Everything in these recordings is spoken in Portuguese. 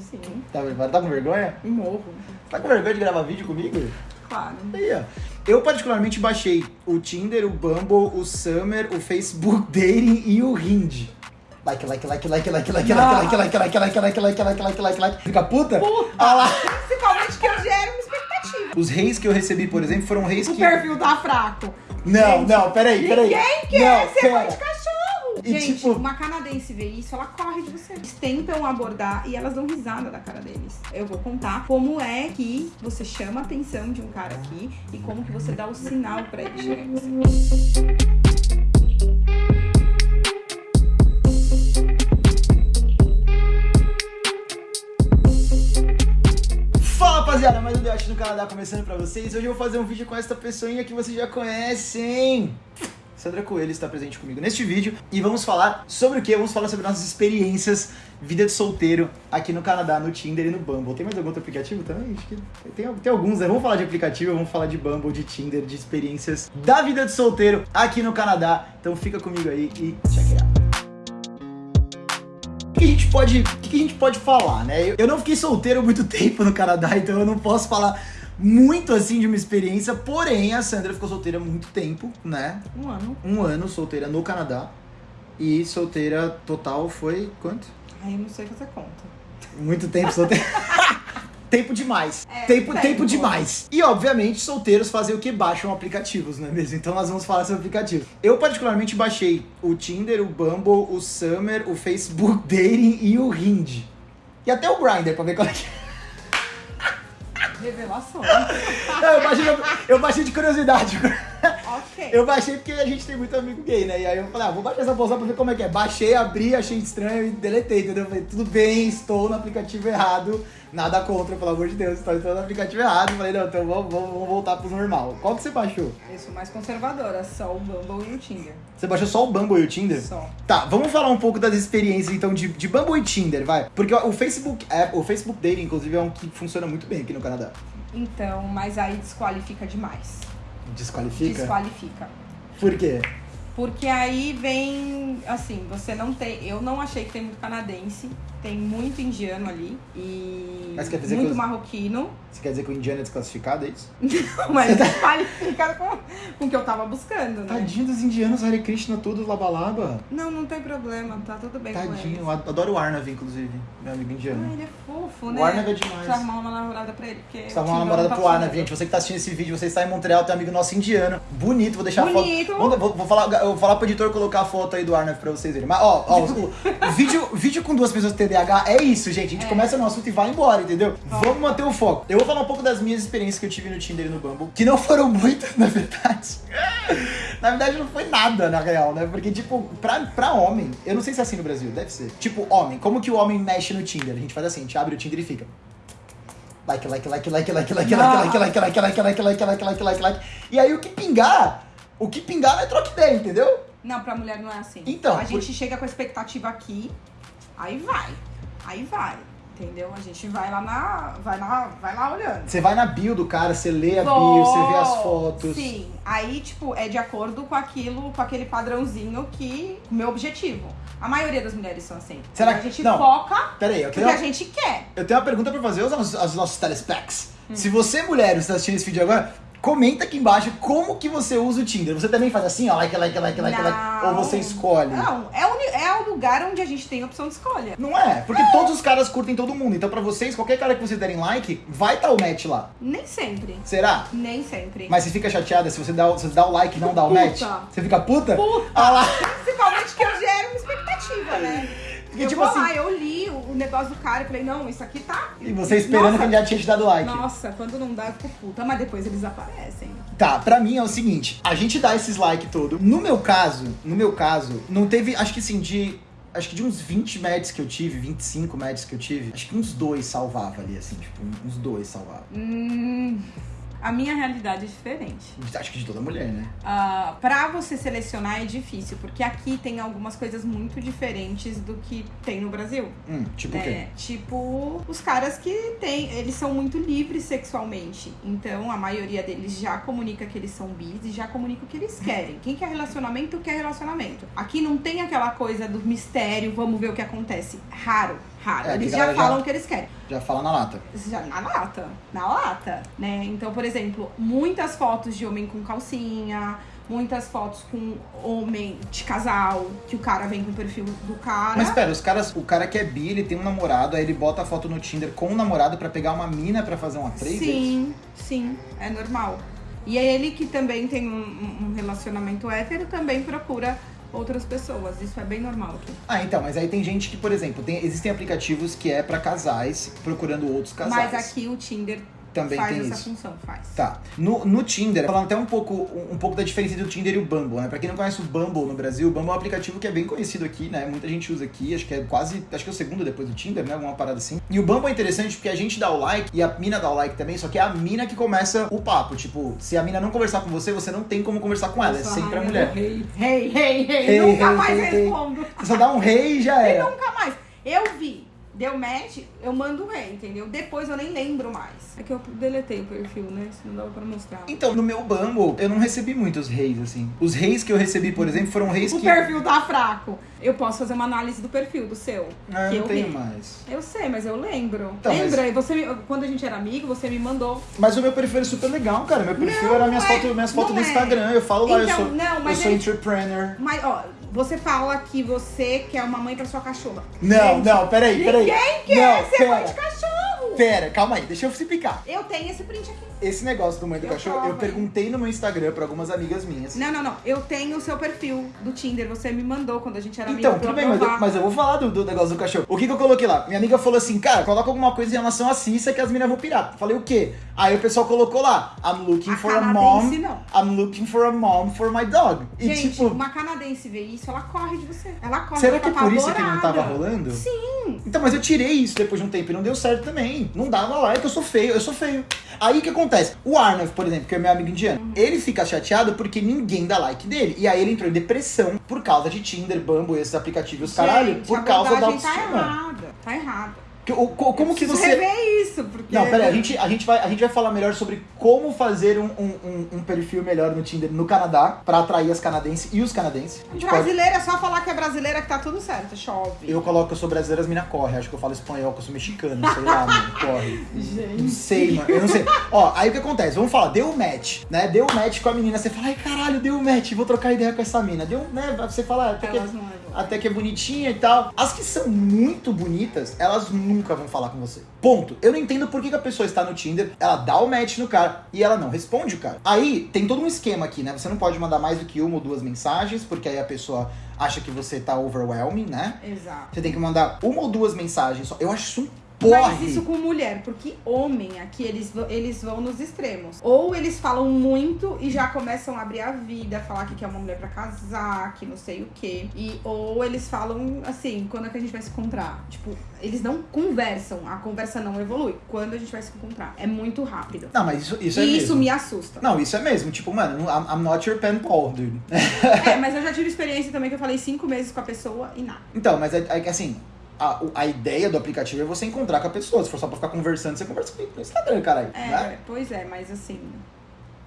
Sim, Tá? Tá com vergonha? morro. Tá com vergonha de gravar vídeo comigo? Claro. Aí, ó. Eu particularmente baixei o Tinder, o Bumble, o Summer, o Facebook Dating e o Hind. Like, like, like, like, like, like, like, like, like, like, like, like, like, like, like, like, like. Fica puta? Puta! Ah lá. Principalmente que eu gero uma expectativa. Os reis que eu recebi, por exemplo, foram reis O que... perfil tá fraco. Não, não, peraí, peraí. Ninguém quer Não, ser mãe de cachorro. E, Gente, tipo- uma canadense vê isso, ela corre de você. Eles tentam abordar e elas dão risada da cara deles. Eu vou contar como é que você chama a atenção de um cara aqui e como que você dá o sinal pra ele chegar em você. Fala rapaziada, mais um Debate no Canadá começando pra vocês. Hoje eu vou fazer um vídeo com essa pessoinha que vocês já conhecem. Sandra Coelho está presente comigo neste vídeo e vamos falar sobre o que? Vamos falar sobre nossas experiências, vida de solteiro aqui no Canadá, no Tinder e no Bumble. Tem mais algum outro aplicativo também? Acho que tem, tem alguns, né? Vamos falar de aplicativo, vamos falar de Bumble, de Tinder, de experiências da vida de solteiro aqui no Canadá. Então fica comigo aí e check it out. O que a gente pode, o que a gente pode falar, né? Eu, não fiquei solteiro muito tempo no Canadá, então eu não posso falar muito assim de uma experiência. Porém, a Sandra ficou solteira há muito tempo, né? Um ano. Um ano solteira no Canadá. E solteira total foi quanto? Eu não sei fazer conta. Muito tempo solteira. tempo demais. É, tempo, tempo, tempo. demais. E obviamente, solteiros fazem o que? Baixam aplicativos, não é mesmo? Então nós vamos falar sobre aplicativos. Eu particularmente baixei o Tinder, o Bumble, o Summer, o Facebook Dating e o Hind. E até o Grindr pra ver qual é que é. Revelação. Eu, baixei, eu baixei de curiosidade. Eu baixei porque a gente tem muito amigo gay, né? E aí eu falei, ah, vou baixar essa bolsa pra ver como é que é. Baixei, abri, achei estranho e deletei, entendeu? Eu falei, tudo bem, estou no aplicativo errado. Nada contra, pelo amor de Deus, estou no aplicativo errado. Falei, não, então vamos, vamos, vamos voltar pro normal. Qual que você baixou? Eu sou mais conservadora, só o Bumble e o Tinder. Você baixou só o Bumble e o Tinder? Só. Tá, vamos falar um pouco das experiências então de, de Bumble e Tinder, vai. Porque o Facebook App, o Facebook Dating, inclusive, é um que funciona muito bem aqui no Canadá. Então, mas aí desqualifica demais. Desqualifica? Desqualifica. Por quê? Porque aí vem, assim, você não tem. Eu não achei que tem muito canadense, tem muito indiano ali e Mas quer dizer muito que os- marroquino, Você quer dizer que o indiano é desclassificado, é isso? mas desqualifica com, com o que eu tava buscando, né? Tadinho dos indianos, Hare Krishna, todos labalaba. Não, não tem problema, tá tudo bem com Tadinho, eles. eu adoro o Arnav, inclusive, meu amigo Ah, indiano. ele é fofo, O né? Arnav é demais. Precisa arrumar uma namorada pra ele, porque. Tá o uma namorada não tá pro Arnav, gente. Você que tá assistindo esse vídeo, você está em Montreal, tem um amigo nosso indiano. Bonito, vou deixar Bonito. a foto. Vou, vou- vou falar, eu vou falar pro editor colocar a foto aí do Arnav pra vocês verem. Mas, ó, ó, o, o vídeo, vídeo com duas pessoas TDAH é isso, gente. A gente É. começa no assunto e vai embora, entendeu? Vamos manter o foco. Eu vou falar um pouco das minhas experiências que eu tive no Tinder e no Bumble, que não foram muitas, na verdade. Na verdade, não foi nada, na real, né? Porque, tipo, pra, pra homem, eu não sei se é assim no Brasil, deve ser. Tipo, homem, como que o homem mexe no Tinder? A gente faz assim, a gente abre o Tinder e fica. Like, like, like, like, like, like, like, like, like, like, like, like, like, like, like, like, like. E aí o que pingar, o que pingar não é troca ideia, entendeu? Não, pra mulher não é assim. Então, A gente chega com a expectativa aqui, aí vai. Aí vai. Entendeu? A gente vai lá na. Vai lá, vai lá olhando. Você vai na bio do cara, você lê a bio, você vê as fotos. Sim. Aí, tipo, é de acordo com aquilo, com aquele padrãozinho que. o meu objetivo. A maioria das mulheres são assim. Será a que- gente não. foca Pera aí, eu no tenho, que a gente quer. eu tenho uma pergunta pra fazer aos, nossos- aos nossos telespecs. Hum. Se você, mulher, está assistindo esse vídeo agora, comenta aqui embaixo como que você usa o Tinder. Você também faz assim, ó, like, like, like, like, like, ou você escolhe? Não, é o, é o lugar onde a gente tem a opção de escolha. Não é, porque todos os caras curtem todo mundo. Então, pra vocês, qualquer cara que vocês derem like, vai estar o match lá. Nem sempre. Será? Nem sempre. Mas você fica chateada se você dá, o- se dá o like e não dá o Puta. match? Você fica puta? Puta. Ah lá. Principalmente que eu gero uma expectativa, né? Porque, eu tipo assim- lá, eu li o, o negócio do cara e falei, não, isso aqui tá. E você esperando Nossa, que ele já tinha te dado like. Nossa, quando não dá, eu fico puta, mas depois eles aparecem. Tá, pra mim é o seguinte, a gente dá esses like todo. No meu caso, no meu caso, não teve, acho que assim, de. Acho que de uns 20 matches que eu tive, 25 matches que eu tive, acho que uns dois salvava ali, assim, tipo, uns dois salvava. Hum, a minha realidade é diferente. Acho que de toda mulher, né? Ah, pra você selecionar é difícil, porque aqui tem algumas coisas muito diferentes do que tem no Brasil. Hum, tipo o quê? né? Tipo, os caras que tem, eles são muito livres sexualmente. Então, a maioria deles já comunica que eles são bis e já comunica o que eles querem. Quem quer relacionamento, quer relacionamento. Aqui não tem aquela coisa do mistério, vamos ver o que acontece. Raro. Raro. É, eles já falam o que eles querem. Já fala na lata. Já na lata, na lata, né? Então, por exemplo, muitas fotos de homem com calcinha, muitas fotos com homem de casal, que o cara vem com o perfil do cara. Mas pera, os caras, o cara que é bi, ele tem um namorado, aí ele bota a foto no Tinder com o namorado pra pegar uma mina pra fazer uma trade? Sim, sim, é normal. E é ele que também tem um- um relacionamento hétero, também procura outras pessoas. Isso é bem normal aqui. Ah, então, mas aí tem gente que, por exemplo, tem, existem aplicativos que é pra casais procurando outros casais. Mas aqui o Tinder Também faz tem essa isso. função, faz. Tá. No, no Tinder, falando até um pouco, um pouco da diferença entre o Tinder e o Bumble, né? Pra quem não conhece o Bumble no Brasil, o Bumble é um aplicativo que é bem conhecido aqui, né? Muita gente usa aqui, acho que é quase, acho que é o segundo depois do Tinder, né? Alguma parada assim. E o Bumble é interessante porque a gente dá o like e a mina dá o like também, só que é a mina que começa o papo. Tipo, se a mina não conversar com você, você não tem como conversar com ela, é sempre a mulher. Rei, rei, rei, Nunca rei, mais rei. respondo. Você só dá um rei e já E era. nunca mais. Eu vi, deu match, eu mando rei, entendeu? Depois eu nem lembro mais. É que eu deletei o perfil, né? Se não dava pra mostrar. Então, no meu Bumble, eu não recebi muitos reis, assim. Os reis que eu recebi, por exemplo, foram reis O que. perfil tá fraco. Eu posso fazer uma análise do perfil do seu. Ah, que eu não tenho vi. mais. Eu sei, mas eu lembro. Então, mas- Lembra? E você me- quando a gente era amigo, você me mandou. Mas o meu perfil é super legal, cara. Meu perfil Não, era minhas é. fotos, minhas Não do é. Instagram. Eu falo lá, Então, eu sou, não, eu mas sou é- entrepreneur. Mas, ó, você fala que você quer uma mãe pra sua cachorra. Não, Gente, não, peraí, peraí. Ninguém quer não, ser pera, mãe de cachorro. Pera, calma aí, deixa eu explicar. Eu tenho esse print aqui. Esse negócio do mãe do Eu cachorro, eu hein? perguntei no meu Instagram pra algumas amigas minhas. Não, não, não. Eu tenho o seu perfil do Tinder. Você me mandou quando a gente era. Então, pra tudo eu bem, mas eu, mas eu vou falar do, do negócio do cachorro. O que, que eu coloquei lá? Minha amiga falou assim, cara, coloca alguma coisa em relação a Cissa que as meninas vão pirar. Falei, o quê? Aí o pessoal colocou lá, I'm looking A for a mom. não. I'm looking for a mom for my dog. E Gente, tipo, uma canadense vê isso, ela corre de você. Ela corre. será ela que é fica por isso que não tava rolando? Sim. Então, mas eu tirei isso depois de um tempo e não deu certo também. Não dava like, eu sou feio, eu sou feio. Aí o que acontece? O Arnav, por exemplo, que é meu amigo indiano, Uhum. ele fica chateado porque ninguém dá like dele. E aí ele entrou em depressão por causa de Tinder, Bumble, esses aplicativos, caralho, Gente, por causa da abordagem autoestima. Tá errada. Tá errada. Como que você. rever isso, porque... Não, pera aí, a gente, a, gente vai, a gente vai falar melhor sobre como fazer um, um, um- perfil melhor no Tinder no Canadá, pra atrair as canadenses e os canadenses. A gente pode- Brasileira é só falar que é brasileira que tá tudo certo. Chove. Eu coloco que eu sou brasileiro, as minas correm. Acho que eu falo espanhol, que eu sou mexicano, sei lá, mano, corre. Não Gente. sei, mano, eu não sei. Ó, aí o que acontece? Vamos falar, deu match, né? Deu match com a menina, você fala, ai caralho, deu match, vou trocar ideia com essa mina. Deu, né? Você fala, ah, até que, não levam. até que é bonitinha e tal. As que são muito bonitas, elas nunca vão falar com você. Ponto. Eu não entendo por que, que a pessoa está no Tinder, ela dá o match no cara e ela não responde o cara. Aí tem todo um esquema aqui, né? Você não pode mandar mais do que uma ou duas mensagens, porque aí a pessoa acha que você tá overwhelming, né? Exato. Você tem que mandar uma ou duas mensagens só. Eu acho isso um porre. Mas isso com mulher, porque homem aqui, eles, vão- eles vão nos extremos. Ou eles falam muito e já começam a abrir a vida, falar que quer uma mulher pra casar, que não sei o quê. E, ou eles falam assim, quando é que a gente vai se encontrar? Tipo, eles não conversam, a conversa não evolui. Quando a gente vai se encontrar? É muito rápido. Não, mas isso, isso é e isso mesmo. me assusta. Não, isso é mesmo. Tipo, mano, I'm, I'm not your pen pal, dude. É, mas eu já tive experiência também que eu falei cinco meses com a pessoa e nada. Então, mas é, é que assim, a, o- a ideia do aplicativo é você encontrar com a pessoa. Se for só pra ficar conversando, você conversa comigo no Instagram, caralho. É, Né? pois é, mas assim.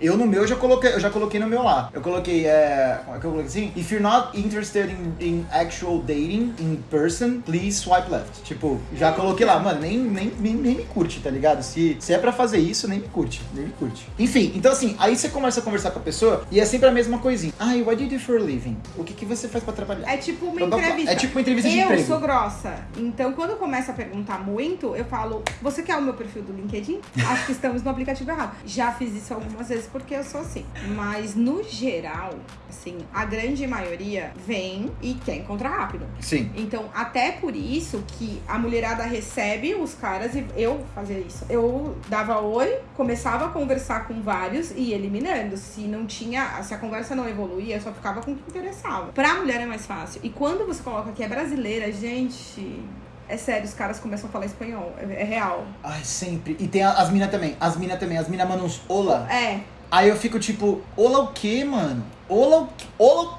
Eu no meu eu já coloquei, eu já coloquei no meu lá. Eu coloquei, é. Como é que eu coloquei assim? If you're not interested in, in actual dating in person, please swipe left. Tipo, já coloquei lá, mano, nem, nem, nem, nem me curte, tá ligado? Se, se é pra fazer isso, nem me curte, nem me curte. Enfim, então assim, aí você começa a conversar com a pessoa e é sempre a mesma coisinha. Ai, what do you do for a living? O que, que você faz pra trabalhar? É tipo uma entrevista. É tipo uma entrevista de eu emprego. sou grossa. Então, quando começa a perguntar muito, eu falo: Você quer o meu perfil do LinkedIn? Acho que estamos no aplicativo errado. Já fiz isso algumas vezes porque eu sou assim. Mas, no geral, assim, a grande maioria vem e quer encontrar rápido. Sim. Então, até por isso que a mulherada recebe os caras e eu fazia isso. Eu dava oi, começava a conversar com vários e ia eliminando. Se não tinha, se a conversa não evoluía, eu só ficava com o que interessava. Pra mulher é mais fácil. E quando você coloca que é brasileira, gente. É sério, os caras começam a falar espanhol. É, é real. Ai, sempre. E tem as minas também. As minas também. As minas mandam uns olá. É. Aí eu fico tipo, olá o quê, mano? Olá o quê? Olá.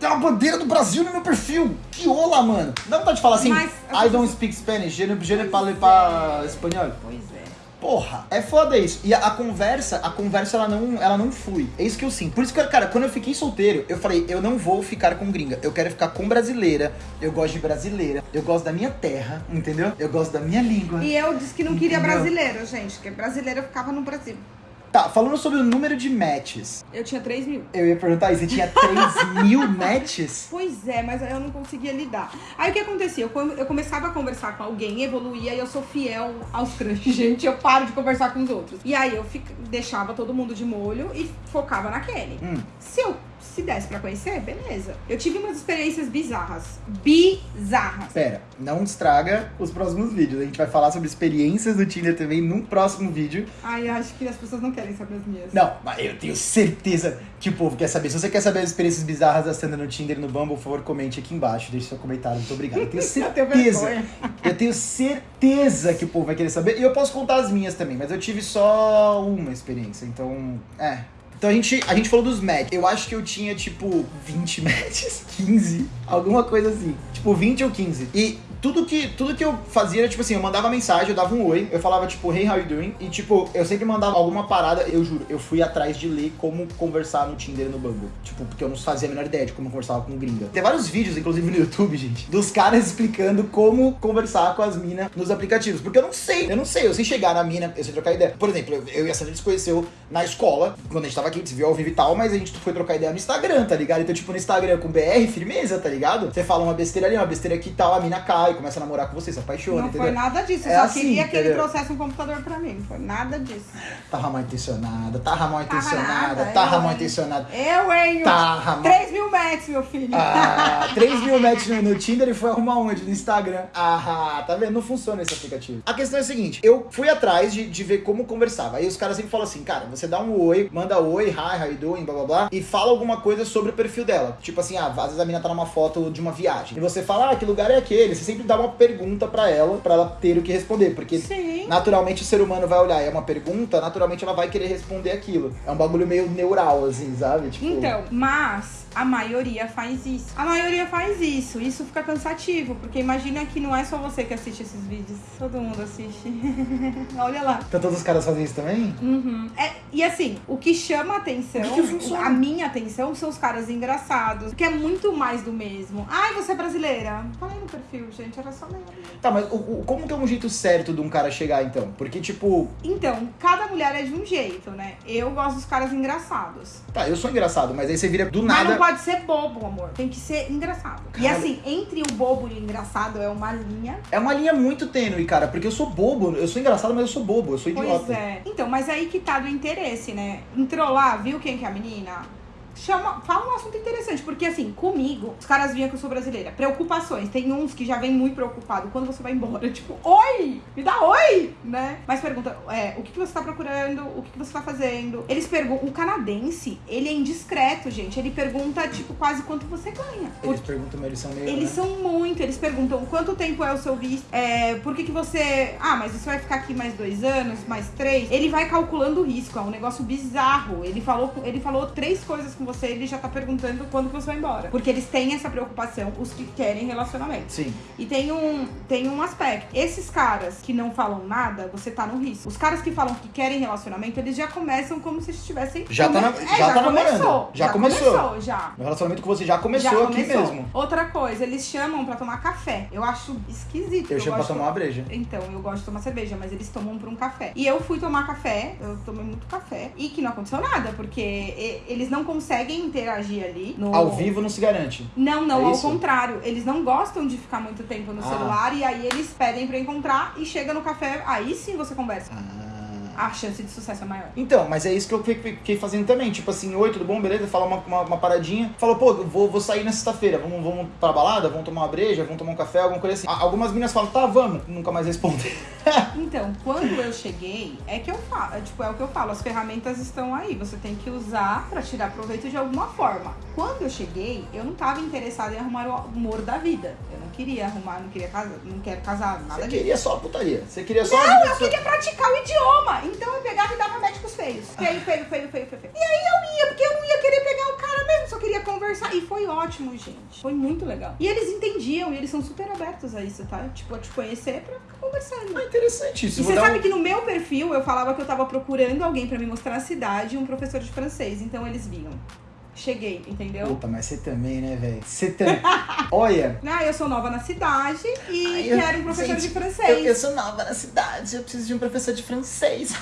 Tem uma bandeira do Brasil no meu perfil. Que olá, mano. Dá vontade de falar assim, Mas- I don't speak Spanish, je ne, je ne parle pas é. espanhol. Pois é. Porra, é foda isso. E a, a conversa, a conversa ela não, ela não flui. É isso que eu sinto. Por isso que, cara, quando eu fiquei solteiro, eu falei, eu não vou ficar com gringa. Eu quero ficar com brasileira. Eu gosto de brasileira. Eu gosto da minha terra, entendeu? Eu gosto da minha língua. E eu disse que não queria Entendeu? brasileiro, gente, porque brasileiro ficava no Brasil. Tá, falando sobre o número de matches. Eu tinha 3 mil. Eu ia perguntar isso, você tinha 3 mil matches? Pois é, mas eu não conseguia lidar. Aí o que acontecia? Eu, come- eu começava a conversar com alguém, evoluía e eu sou fiel aos crushes, gente. Eu paro de conversar com os outros. E aí eu fica- deixava todo mundo de molho e focava naquele. Hum. Se eu se desse pra conhecer, beleza. Eu tive umas experiências bizarras. Bizarras. Pera, não estraga os próximos vídeos. A gente vai falar sobre experiências do Tinder também num próximo vídeo. Ai, acho que as pessoas não querem saber as minhas. Não, mas eu tenho certeza que o povo quer saber. Se você quer saber as experiências bizarras da Sandra no Tinder e no Bumble, por favor, comente aqui embaixo. Deixe seu comentário. Muito obrigado. Eu tenho certeza. eu tenho certeza que o povo vai querer saber. E eu posso contar as minhas também, mas eu tive só uma experiência. Então, é. Então a gente, a gente falou dos matches. Eu acho que eu tinha, tipo, 20 matches, 15, alguma coisa assim. Tipo, 20 ou 15. E tudo que, tudo que eu fazia era, tipo assim, eu mandava mensagem, eu dava um oi, eu falava, tipo, hey, how you doing? E, tipo, eu sempre mandava alguma parada, eu juro, eu fui atrás de ler como conversar no Tinder e no Bumble. Tipo, porque eu não fazia a menor ideia de como conversava com gringa. Tem vários vídeos, inclusive no YouTube, gente, dos caras explicando como conversar com as minas nos aplicativos. Porque eu não sei, eu não sei, eu sei chegar na mina, eu sei trocar ideia. Por exemplo, eu- eu e a Sandra se conheceu na escola, quando a gente tava aqui, a gente se viu ao vivo e tal, mas a gente foi trocar ideia no Instagram, tá ligado? Então, tipo, no Instagram com BR, firmeza, tá ligado? Você fala uma besteira ali, uma besteira aqui e tal, a mina cai, começa a namorar com você, se apaixona, Não entendeu? foi nada disso. Eu É só assim, queria que ele trouxesse um computador pra mim. Não foi nada disso. Tava mal intencionada, tava mal intencionada, nada, tava mal intencionada. Eu, hein? Tava mal. 3 mil metros, meu filho. Ah, 3 mil matches no, no Tinder e foi arrumar onde? No Instagram. Ah, tá vendo? Não funciona esse aplicativo. A questão é a seguinte: eu fui atrás de, de ver como conversava. Aí os caras sempre falam assim, cara, você dá um oi, manda oi, hi, how you doing, blá blá blá, e fala alguma coisa sobre o perfil dela. Tipo assim, ah, às vezes a mina tá numa foto de uma viagem. E você fala, ah, que lugar é aquele? Você sempre dá uma pergunta pra ela, pra ela ter o que responder. Porque Sim. naturalmente o ser humano vai olhar, é uma pergunta, naturalmente ela vai querer responder aquilo. É um bagulho meio neural, assim, sabe? Tipo, Então, mas a maioria faz isso. A maioria faz isso. Isso fica cansativo, porque imagina que não é só você que assiste esses vídeos. Todo mundo assiste. Olha lá. Então todos os caras fazem isso também? Uhum. É, e assim, o que chama atenção, que a minha atenção, são os caras engraçados. Que é muito mais do mesmo. Ai, você é brasileira? Falei no perfil, gente, era só ler. Tá, mas o, o- como que é um jeito certo de um cara chegar, então? Porque, tipo, Então, cada mulher é de um jeito, né? Eu gosto dos caras engraçados. tá, eu sou engraçado, mas aí você vira do Mas nada. não pode ser bobo, amor. Tem que ser engraçado. E Caralho. assim, entre o bobo e o engraçado é uma linha. É uma linha muito tênue, cara, porque eu sou bobo. Eu sou engraçado, mas eu sou bobo, eu sou idiota. Pois é. Então, mas aí que tá do interesse, né? Entrou lá, viu quem que é a menina? Chama, fala um assunto interessante, porque assim, comigo, os caras viam que eu sou brasileira. Preocupações. Tem uns que já vem muito preocupado. Quando você vai embora, tipo, oi! Me dá oi! Né? Mas pergunta, é, o que, que você tá procurando? O que, que você tá fazendo? Eles perguntam. O canadense, ele é indiscreto, gente. Ele pergunta, tipo, quase quanto você ganha. Eles perguntam, mas eles são meio. Eles né? são muito, eles perguntam quanto tempo é o seu visto, é, por que, que você. Ah, mas você vai ficar aqui mais dois anos, mais três? Ele vai calculando o risco, é um negócio bizarro. Ele falou, ele falou três coisas com você, ele já tá perguntando quando que você vai embora. Porque eles têm essa preocupação, os que querem relacionamento. Sim. E tem um, tem um aspecto. Esses caras que não falam nada, você tá no risco. Os caras que falam que querem relacionamento, eles já começam como se estivessem. Já tá na- É, já tá começou. namorando. Já começou. começou, já. Meu relacionamento com você já começou, Já aqui começou. mesmo. Outra coisa, eles chamam pra tomar café. Eu acho esquisito. Eu chamo pra tomar uma breja. Então, eu gosto de tomar cerveja, mas eles tomam pra um café. E eu fui tomar café, eu tomei muito café, e que não aconteceu nada, porque eles não conseguem interagir ali. No... Ao vivo não se garante. Não, não, É ao isso? contrário. Eles não gostam de ficar muito tempo no Ah. celular, e aí eles pedem pra encontrar, e chega no café, aí sim você conversa. Ah. A chance de sucesso é maior. Então, mas é isso que eu fiquei fazendo também. Tipo assim, oi, tudo bom? Beleza? Fala uma, uma, uma paradinha. Falou, pô, vou, vou sair na sexta-feira. Vamos, vamos pra balada? Vamos tomar uma breja? Vamos tomar um café? Alguma coisa assim. Algumas meninas falam, tá, vamos. Nunca mais respondem. Então, quando eu cheguei, é que eu falo, é, tipo, é o que eu falo, as ferramentas estão aí, você tem que usar pra tirar proveito de alguma forma. Quando eu cheguei, eu não tava interessada em arrumar o amor da vida. Eu não queria arrumar, não queria casar, não quero casar, nada Você queria só a putaria. Você queria só Não, eu queria praticar o idioma. Então eu pegava e dava médicos feios. Feio, feio, feio, feio, feio, feio. E aí eu ia, porque eu não ia querer pegar o cara mesmo, só queria conversar. E foi ótimo, gente. Foi muito legal. E eles entendiam, e eles são super abertos a isso, tá? Tipo, a te conhecer pra ficar conversando. Ah, interessante isso. E você sabe um- que no meu perfil eu falava que eu tava procurando alguém pra me mostrar a cidade e um professor de francês. Então eles viam. Cheguei, entendeu? Puta, mas você também, né, velho? Você também. Olha. Ah, eu sou nova na cidade e Ai, eu- quero um professor gente, de francês. Eu, eu sou nova na cidade, eu preciso de um professor de francês.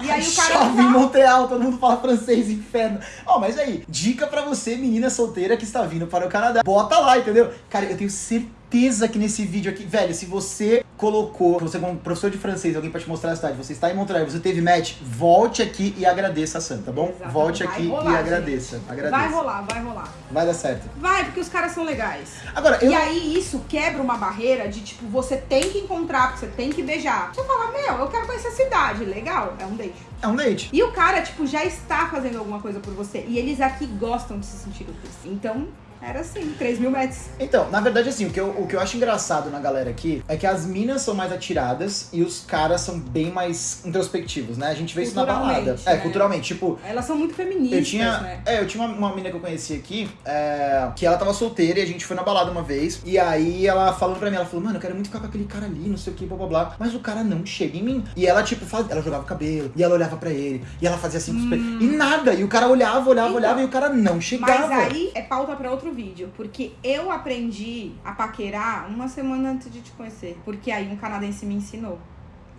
E aí o cara Chove em fala- Montreal, todo mundo fala francês, inferno. Ó, mas aí, dica pra você, menina solteira que está vindo para o Canadá. Bota lá, entendeu? Cara, eu tenho certeza que nesse vídeo aqui, velho, se você colocou, você como professor de francês, alguém pra te mostrar a cidade, você está em Montreal, você teve match, volte aqui e agradeça a Sam, tá bom? Exato. Volte Vai aqui rolar, e gente. agradeça. Agradeça. Vai rolar, vai rolar. Vai dar certo. Vai, porque os caras são legais. Agora, eu E aí isso quebra uma barreira de tipo, você tem que encontrar, você tem que beijar. Você fala, meu, eu quero conhecer a cidade. Legal, é um beijo. é um date. E o cara, tipo, já está fazendo alguma coisa por você. E eles aqui gostam de se sentir úteis. Então, era assim, 3 mil metros. Então, na verdade, assim, o que, eu, o que eu acho engraçado na galera aqui é que as minas são mais atiradas e os caras são bem mais introspectivos, né? A gente vê isso na balada. É, né? culturalmente. Tipo, Elas são muito feministas, eu tinha. né? É, eu tinha uma, uma mina que eu conheci aqui, é, que ela tava solteira e a gente foi na balada uma vez. E aí ela falando pra mim, ela falou, mano, eu quero muito ficar com aquele cara ali, não sei o que, blá blá blá. Mas o cara não chega em mim. E ela, tipo, faz, ela jogava o cabelo, e ela olhava pra ele, e ela fazia assim com os pés. E nada. E o cara olhava, olhava, Então, olhava, e o cara não chegava. Mas aí é pauta pra outro vídeo, porque eu aprendi a paquerar uma semana antes de te conhecer. Porque aí um canadense me ensinou.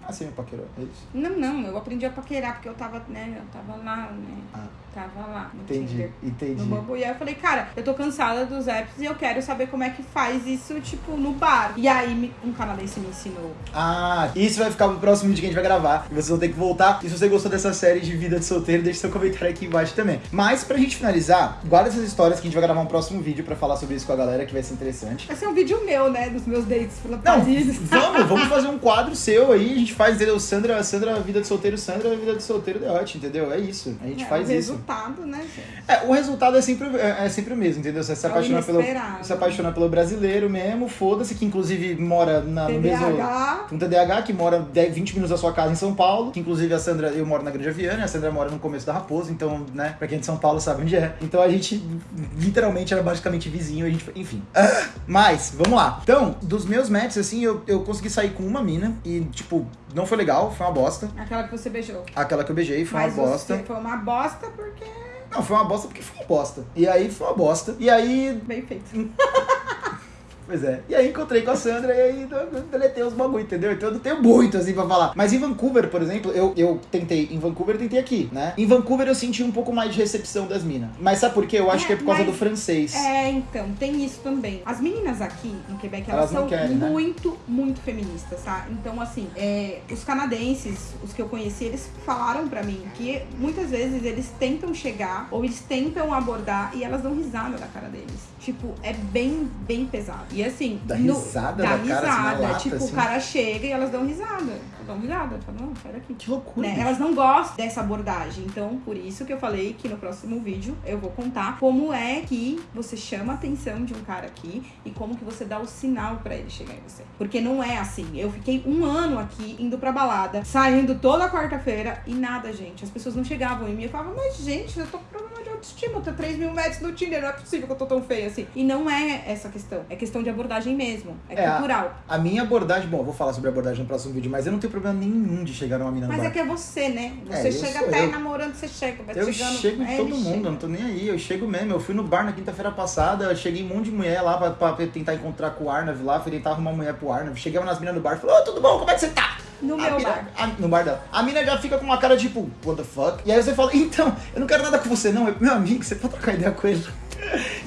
Assim, meu paquerou, é isso. Não, não, eu aprendi a paquerar porque eu tava, né, eu tava lá, né? Ah. Tava lá no Entendi, Tinder. entendi. No Bumble. E aí eu falei, cara, eu tô cansada dos apps e eu quero saber como é que faz isso, tipo, no bar. E aí me- um canadense me ensinou. Ah, isso vai ficar pro próximo vídeo que a gente vai gravar. E vocês vão ter que voltar. E se você gostou dessa série de vida de solteiro, deixe seu comentário aqui embaixo também. Mas pra gente finalizar, guarda essas histórias que a gente vai gravar um próximo vídeo pra falar sobre isso com a galera, que vai ser interessante. Vai ser um vídeo meu, né, dos meus dates pela Não, Paris. vamos, vamos fazer um quadro seu aí, a gente faz, entendeu? Sandra, Sandra, vida de solteiro, Sandra, vida de solteiro, The Hot, entendeu? É isso, a gente É, faz o isso. resultado, né, gente? É, o resultado é sempre, é, é sempre o mesmo, entendeu? Você se É o apaixona, pelo, se apaixona pelo brasileiro mesmo, foda-se, que inclusive mora na, no mesmo... Um TDAH que mora 10, 20 minutos da sua casa em São Paulo, que inclusive a Sandra, eu moro na Grande Aviana, a Sandra mora no começo da Raposa, então, né, pra quem é de São Paulo sabe onde é. Então a gente literalmente era basicamente vizinho, a gente, enfim. Mas, vamos lá. Então, dos meus matches, assim, eu, eu consegui sair com uma mina e, tipo, não foi legal, foi uma bosta. Aquela que você beijou. Aquela que eu beijei foi Mas uma bosta. foi uma bosta porque Não, foi uma bosta porque foi uma bosta. E aí foi uma bosta. E aí bem feito. Pois é. E aí encontrei com a Sandra e aí eu eu deletei os bagulho, entendeu? Então eu não tenho muito assim pra falar. Mas em Vancouver, por exemplo, eu, eu tentei em Vancouver e tentei aqui, né? Em Vancouver eu senti um pouco mais de recepção das minas. Mas sabe por quê? Eu acho É, que é por causa do francês. É, então, tem isso também. As meninas aqui no Quebec, elas, Elas são querem, né? muito, muito feministas, tá? Então, assim, é, os canadenses, os que eu conheci, eles falaram pra mim que muitas vezes eles tentam chegar ou eles tentam abordar e elas dão risada da cara deles. Tipo, é bem, bem pesado. E assim, Dá no- risada dá cara, assim, risada. lata, tipo, assim. o cara chega e elas dão risada. Dão risada. Falam, não, sai daqui. Que loucura. Né? Elas não gostam dessa abordagem. Então, por isso que eu falei que no próximo vídeo eu vou contar como é que você chama a atenção de um cara aqui e como que você dá o sinal pra ele chegar em você. Porque não é assim. Eu fiquei um ano aqui indo pra balada, saindo toda quarta-feira e nada, gente. As pessoas não chegavam em mim. Eu falava, mas gente, eu tô autoestima. Eu tô 3 mil metros no Tinder. Não é possível que eu tô tão feia assim. E não é essa questão. É questão de abordagem mesmo. É, É, a- cultural. A minha abordagem, bom, eu vou falar sobre a abordagem no próximo vídeo, mas eu não tenho problema nenhum de chegar numa mina no Mas é que é você, né? É, Você eu chega sou até eu. namorando, você chega. Vai Eu chegando, chego é, em todo mundo, chega. eu não tô nem aí, eu chego mesmo. Eu fui no bar na quinta-feira passada, eu cheguei um monte de mulher lá pra, pra tentar encontrar com o Arnav lá, fui tentar arrumar mulher pro Arnav. Chegava nas minas no bar e falei, ô, tudo bom, como é que você tá? No A meu mina- bar. a- no bar dela. A mina já fica com uma cara tipo, what the fuck? E aí você fala, então, eu não quero nada com você não, é meu amigo, você pode trocar ideia com ele.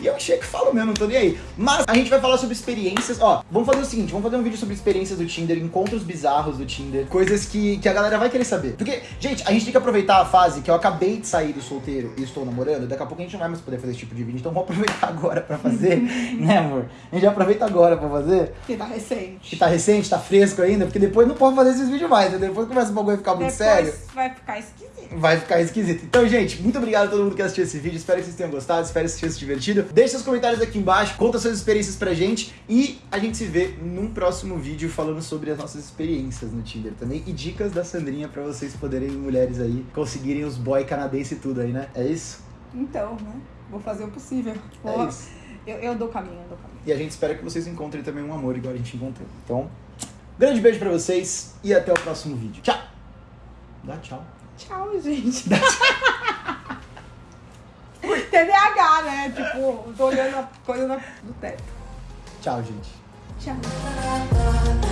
E eu chego e falo mesmo, não tô nem aí. Mas a gente vai falar sobre experiências. Ó, vamos fazer o seguinte: vamos fazer um vídeo sobre experiências do Tinder, encontros bizarros do Tinder, coisas que, que a galera vai querer saber. Porque, gente, a gente tem que aproveitar a fase que eu acabei de sair do solteiro e estou namorando. Daqui a pouco a gente não vai mais poder fazer esse tipo de vídeo. Então vamos aproveitar agora pra fazer, né, amor? A gente aproveita agora pra fazer. Que tá recente. Que tá recente, tá fresco ainda, porque depois não pode fazer esses vídeos mais. Entendeu? Depois começa o bagulho a ficar muito Depois sério vai ficar esquisito. vai ficar esquisito. Então, gente, muito obrigado a todo mundo que assistiu esse vídeo. Espero que vocês tenham gostado, espero que vocês divertido? Deixe seus comentários aqui embaixo, conta suas experiências pra gente e a gente se vê num próximo vídeo falando sobre as nossas experiências no Tinder também e dicas da Sandrinha pra vocês poderem, mulheres aí, conseguirem os boy canadense e tudo aí, né? É isso? Então, né? Vou fazer o possível. É Vou... É isso. Eu, eu dou caminho, eu dou caminho. E a gente espera que vocês encontrem também um amor igual a gente encontrou. Então, grande beijo pra vocês e até o próximo vídeo. Tchau! Dá tchau. Tchau, gente. Dá tchau. TDAH, né? Tipo, tô olhando a coisa do teto. Tchau, gente. Tchau.